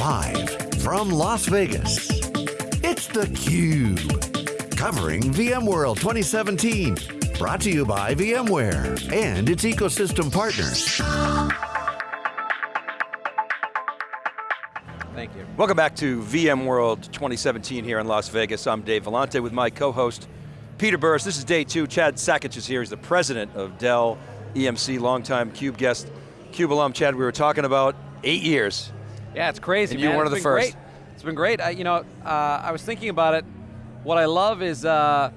Live from Las Vegas, it's theCUBE. Covering VMworld 2017. Brought to you by VMware and its ecosystem partners. Thank you. Welcome back to VMworld 2017 here in Las Vegas. I'm Dave Vellante with my co-host, Peter Burris. This is day two. Chad Sakac is here. He's the president of Dell EMC, longtime CUBE guest. CUBE alum, Chad, we were talking about eight years. Yeah, it's crazy, and you're one it's of the first. Great. It's been great. I, you know, uh, I was thinking about it. What I love is uh,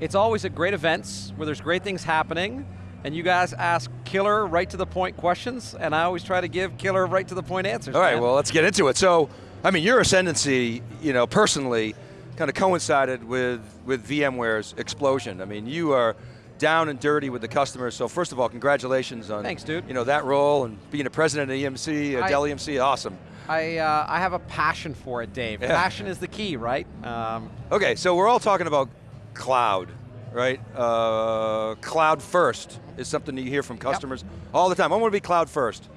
it's always at great events where there's great things happening, and you guys ask killer, right to the point questions, and I always try to give killer, right to the point answers. All right, man. well, let's get into it. So, I mean, your ascendancy, you know, personally, kind of coincided with, with VMware's explosion. I mean, you are down and dirty with the customers. So first of all, congratulations on Thanks, dude. You know that role and being a president of EMC, uh, Dell EMC, awesome. I, uh, I have a passion for it, Dave. Yeah. Passion is the key, right? Um, Okay, so we're all talking about cloud, right? Uh, cloud first is something that you hear from customers all the time. I want to be cloud first.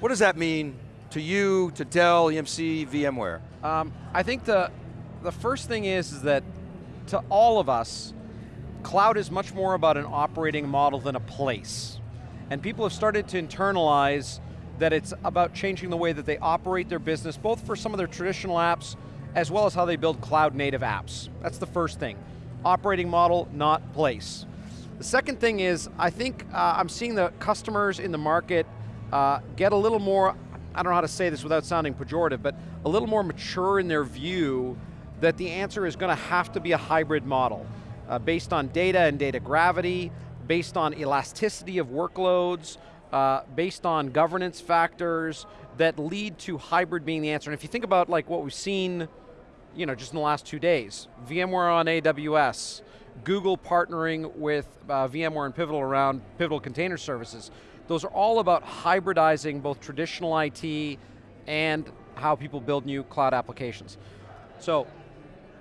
What does that mean to you, to Dell, EMC, VMware? Um, I think the, the first thing is, is that to all of us, cloud is much more about an operating model than a place. And people have started to internalize that it's about changing the way that they operate their business, both for some of their traditional apps, as well as how they build cloud native apps. That's the first thing. Operating model, not place. The second thing is, I think uh, I'm seeing the customers in the market uh, get a little more, I don't know how to say this without sounding pejorative, but a little more mature in their view that the answer is going to have to be a hybrid model uh, based on data and data gravity, based on elasticity of workloads, uh, based on governance factors that lead to hybrid being the answer. And if you think about like what we've seen you know, just in the last two days. VMware on AWS, Google partnering with uh, VMware and Pivotal around Pivotal Container Services. Those are all about hybridizing both traditional IT and how people build new cloud applications. So,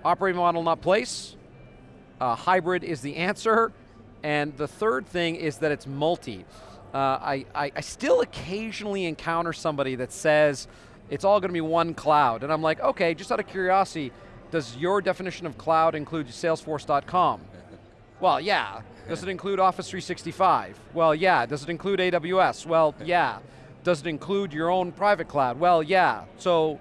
operating model not place, uh, hybrid is the answer, and the third thing is that it's multi. Uh, I, I, I still occasionally encounter somebody that says, it's all going to be one cloud. And I'm like, okay, just out of curiosity, does your definition of cloud include salesforce.com? well, yeah. Does it include Office 365? Well, yeah. Does it include AWS? Well, yeah. Does it include your own private cloud? Well, yeah. So,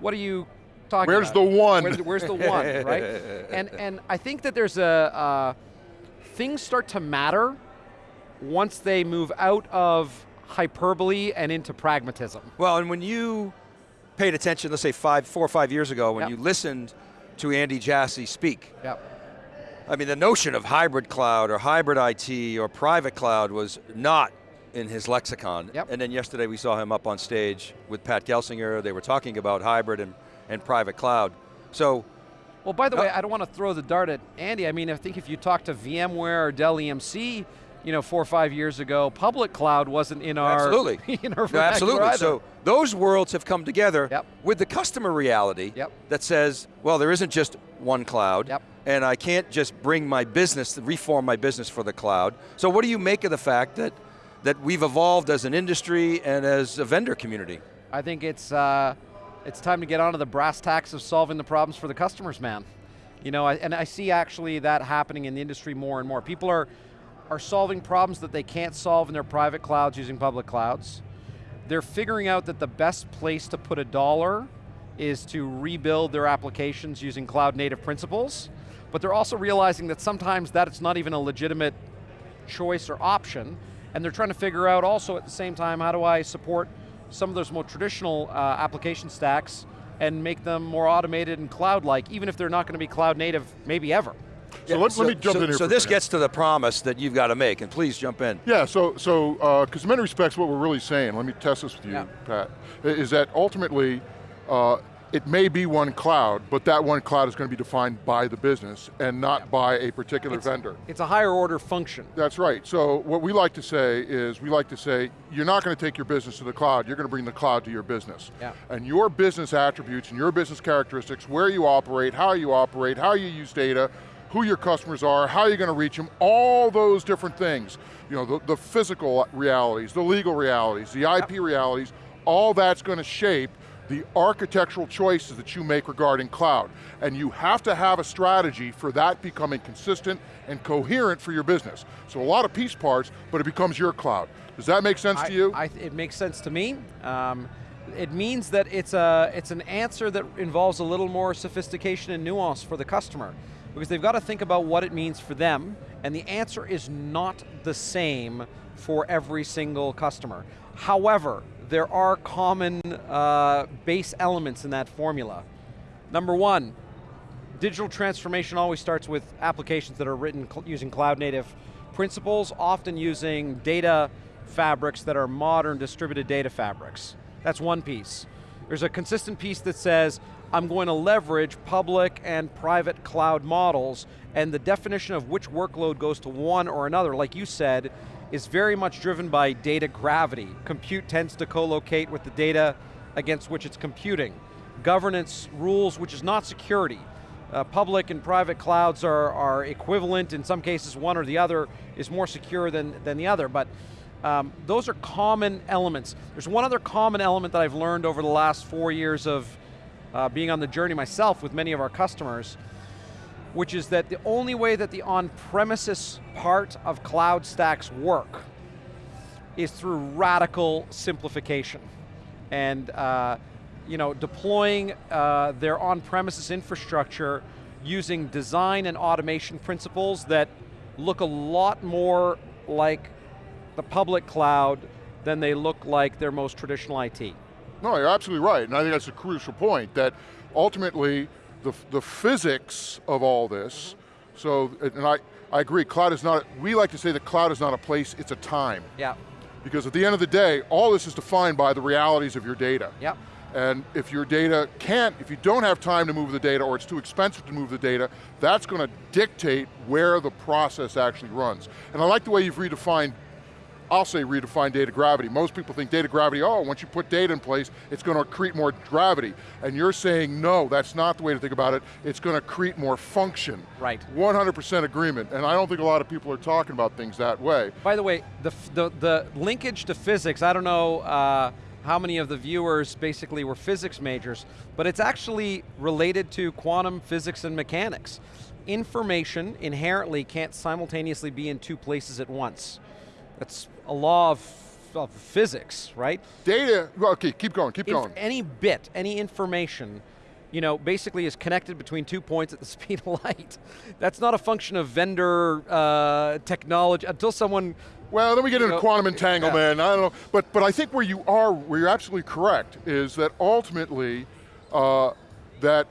what are you talking Where's about? the one? Where's, where's the one, right? And, and I think that there's a, uh, things start to matter once they move out of hyperbole and into pragmatism. Well, and when you paid attention, let's say five, four or five years ago, when Yep. you listened to Andy Jassy speak, Yep. I mean, the notion of hybrid cloud or hybrid IT or private cloud was not in his lexicon. Yep. And then yesterday we saw him up on stage with Pat Gelsinger. They were talking about hybrid and, and private cloud. So, Well, by the Uh, way, I don't want to throw the dart at Andy. I mean, I think if you talk to VMware or Dell EMC, you know, four or five years ago, public cloud wasn't in our absolutely. in our No, absolutely. either. So those worlds have come together Yep. with the customer reality Yep. that says, well, there isn't just one cloud, Yep. and I can't just bring my business, reform my business for the cloud. So what do you make of the fact that, that we've evolved as an industry and as a vendor community? I think it's uh, it's time to get onto the brass tacks of solving the problems for the customers, man. You know, I, and I see actually that happening in the industry more and more. People are are solving problems that they can't solve in their private clouds using public clouds. They're figuring out that the best place to put a dollar is to rebuild their applications using cloud native principles, but they're also realizing that sometimes that's not even a legitimate choice or option, and they're trying to figure out also at the same time, how do I support some of those more traditional uh, application stacks and make them more automated and cloud-like, even if they're not going to be cloud native, maybe ever. So let, let me jump so, in here. So this gets to the promise that you've got to make, and please jump in. Yeah, so, so because in many respects what we're really saying, let me test this with you, Yeah. Pat, is that ultimately uh, it may be one cloud, but that one cloud is going to be defined by the business and not by a particular It's- vendor. It's a higher order function. That's right, so what we like to say is, we like to say, you're not going to take your business to the cloud, you're going to bring the cloud to your business. Yeah. And your business attributes and your business characteristics, where you operate, how you operate, how you use data, who your customers are, how you're going to reach them, all those different things. You know, the, the physical realities, the legal realities, the IP realities, all that's going to shape the architectural choices that you make regarding cloud. And you have to have a strategy for that becoming consistent and coherent for your business. So a lot of piece parts, but it becomes your cloud. Does that make sense I, to you? I, it makes sense to me. Um, it means that it's, a, it's an answer that involves a little more sophistication and nuance for the customer. Because they've got to think about what it means for them, and the answer is not the same for every single customer. However, there are common uh, base elements in that formula. Number one, digital transformation always starts with applications that are written cl using cloud native principles, often using data fabrics that are modern distributed data fabrics. That's one piece. There's a consistent piece that says, I'm going to leverage public and private cloud models, and the definition of which workload goes to one or another, like you said, is very much driven by data gravity. Compute tends to co-locate with the data against which it's computing. Governance rules, which is not security. Uh, public and private clouds are, are equivalent, in some cases one or the other is more secure than, than the other, but um, those are common elements. There's one other common element that I've learned over the last four years of uh, being on the journey myself with many of our customers, which is that the only way that the on-premises part of cloud stacks work is through radical simplification. And uh, you know, deploying uh, their on-premises infrastructure using design and automation principles that look a lot more like the public cloud than they look like their most traditional IT. No, you're absolutely right, and I think that's a crucial point, that ultimately, the, the physics of all this, so, and I, I agree, cloud is not, we like to say that cloud is not a place, it's a time. Yeah. Because at the end of the day, all this is defined by the realities of your data. Yep. And if your data can't, if you don't have time to move the data or it's too expensive to move the data, that's going to dictate where the process actually runs. And I like the way you've redefined I'll say redefine data gravity. Most people think data gravity, oh, once you put data in place, it's going to create more gravity. And you're saying, no, that's not the way to think about it. It's going to create more function. Right. 100% agreement. And I don't think a lot of people are talking about things that way. By the way, the, the, the linkage to physics, I don't know uh, how many of the viewers basically were physics majors, but it's actually related to quantum physics and mechanics. Information inherently can't simultaneously be in two places at once. That's a law of, of physics, right? Data, okay, keep going, keep if going. any bit, any information, you know, basically is connected between two points at the speed of light. That's not a function of vendor uh, technology until someone well, then we get into know, quantum entanglement, yeah. I don't know. But, but I think where you are, where you're absolutely correct, is that ultimately, uh, that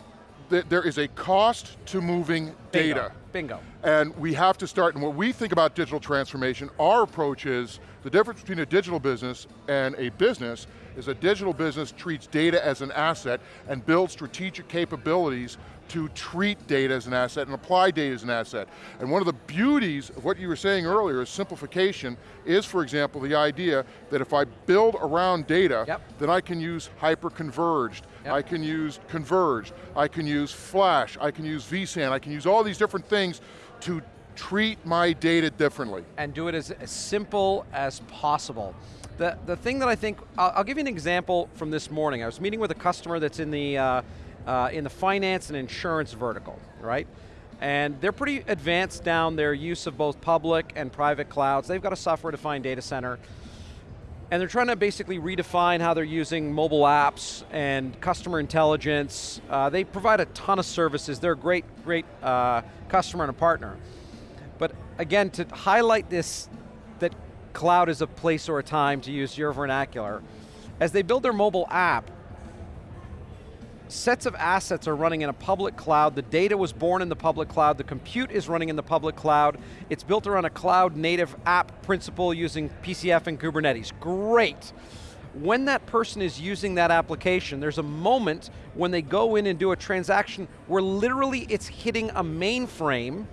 th there is a cost to moving Bingo. data. Bingo. And we have to start, and when we think about digital transformation, our approach is, the difference between a digital business and a business is a digital business treats data as an asset and builds strategic capabilities to treat data as an asset and apply data as an asset. And one of the beauties of what you were saying earlier is simplification is, for example, the idea that if I build around data, yep. then I can use hyper-converged, yep. I can use converged, I can use flash, I can use vSAN, I can use all these different things to treat my data differently. And do it as, as simple as possible. The, the thing that I think, I'll, I'll, give you an example from this morning. I was meeting with a customer that's in the, uh, uh, in the finance and insurance vertical, right? And they're pretty advanced down their use of both public and private clouds. They've got a software-defined data center. And they're trying to basically redefine how they're using mobile apps and customer intelligence. Uh, they provide a ton of services. They're a great, great uh, customer and a partner. But again, to highlight this, that cloud is a place or a time, to use your vernacular, as they build their mobile app, sets of assets are running in a public cloud, the data was born in the public cloud, the compute is running in the public cloud, it's built around a cloud native app principle using PCF and Kubernetes. Great. When that person is using that application, there's a moment when they go in and do a transaction where literally it's hitting a mainframe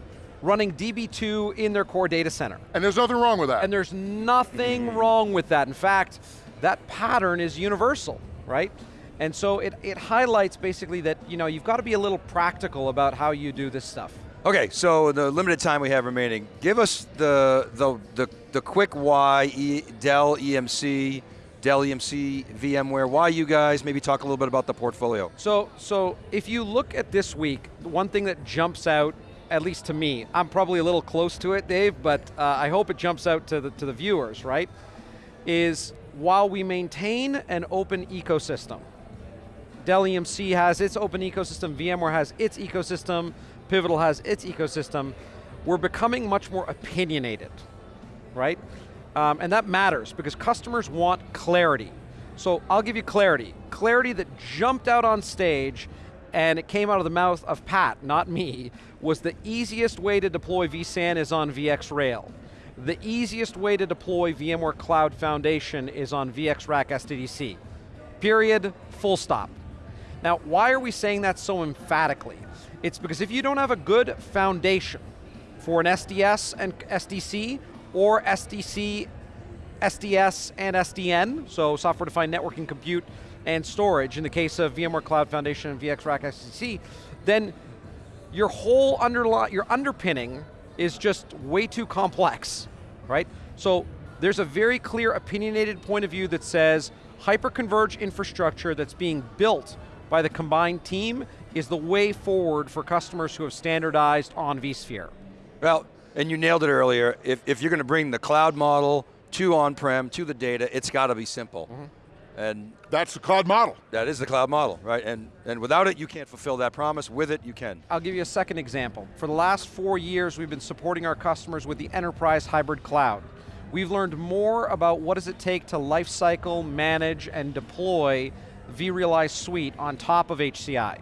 running DB2 in their core data center. And there's nothing wrong with that. And there's nothing wrong with that. In fact, that pattern is universal, right? And so it, it highlights basically that you know, you've got to be a little practical about how you do this stuff. Okay, so the limited time we have remaining, give us the the the, the quick why e, Dell EMC Dell EMC, VMware, why you guys? Maybe talk a little bit about the portfolio. So, so if you look at this week, one thing that jumps out, at least to me, I'm probably a little close to it, Dave, but uh, I hope it jumps out to the, to the viewers, right? Is while we maintain an open ecosystem, Dell EMC has its open ecosystem, VMware has its ecosystem, Pivotal has its ecosystem, we're becoming much more opinionated, right? Um, and that matters because customers want clarity. So I'll give you clarity. Clarity that jumped out on stage and it came out of the mouth of Pat, not me, was the easiest way to deploy vSAN is on VxRail. The easiest way to deploy VMware Cloud Foundation is on VxRack SDDC. Period, full stop. Now, why are we saying that so emphatically? It's because if you don't have a good foundation for an SDS and SDC, or SDC, SDS, and SDN, so software-defined networking compute and storage, in the case of VMware Cloud Foundation and VxRack SDC, then your whole underli your underpinning is just way too complex, right? So there's a very clear opinionated point of view that says hyperconverged infrastructure that's being built by the combined team is the way forward for customers who have standardized on vSphere. Well, and you nailed it earlier, if, if you're going to bring the cloud model to on-prem, to the data, it's got to be simple. Mm -hmm. And that's the cloud model. That is the cloud model, right? And, and without it, you can't fulfill that promise. With it, you can. I'll give you a second example. For the last four years, we've been supporting our customers with the enterprise hybrid cloud. We've learned more about what does it take to lifecycle, manage, and deploy vRealize Suite on top of HCI,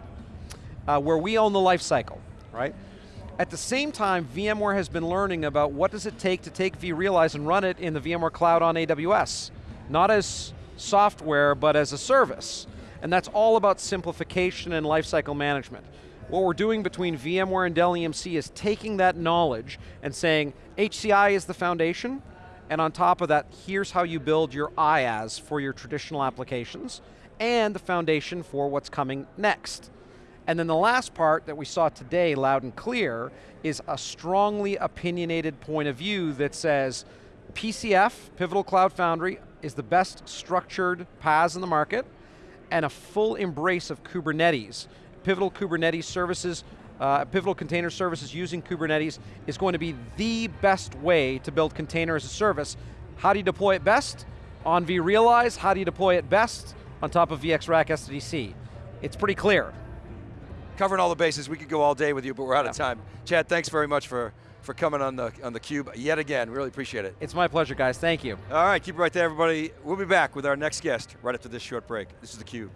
uh, where we own the lifecycle, right? At the same time, VMware has been learning about what does it take to take vRealize and run it in the VMware Cloud on AWS. Not as software, but as a service. And that's all about simplification and lifecycle management. What we're doing between VMware and Dell EMC is taking that knowledge and saying, HCI is the foundation, and on top of that, here's how you build your IaaS for your traditional applications, and the foundation for what's coming next. And then the last part that we saw today, loud and clear, is a strongly opinionated point of view that says PCF, Pivotal Cloud Foundry, is the best structured PaaS in the market, and a full embrace of Kubernetes. Pivotal Kubernetes services, uh, Pivotal Container Services using Kubernetes is going to be the best way to build container as a service. How do you deploy it best? On vRealize, how do you deploy it best? On top of VxRack SDC. It's pretty clear covering all the bases. We could go all day with you, but we're out yeah. of time. Chad, thanks very much for, for coming on the, on the Cube yet again. Really appreciate it. It's my pleasure, guys. Thank you. All right, keep it right there, everybody. We'll be back with our next guest right after this short break. This is the Cube.